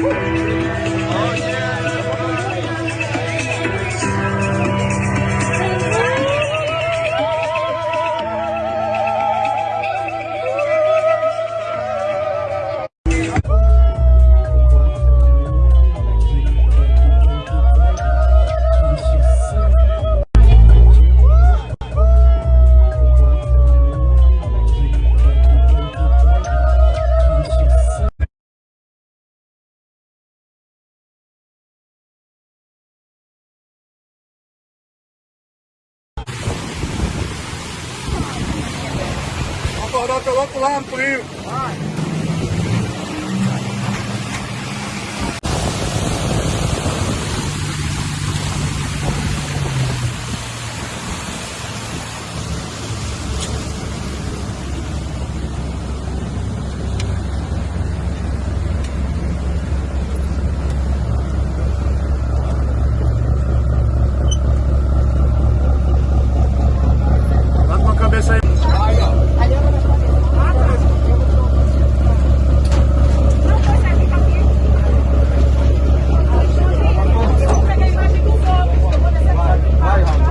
Woo! coloco lá no livro. Vai.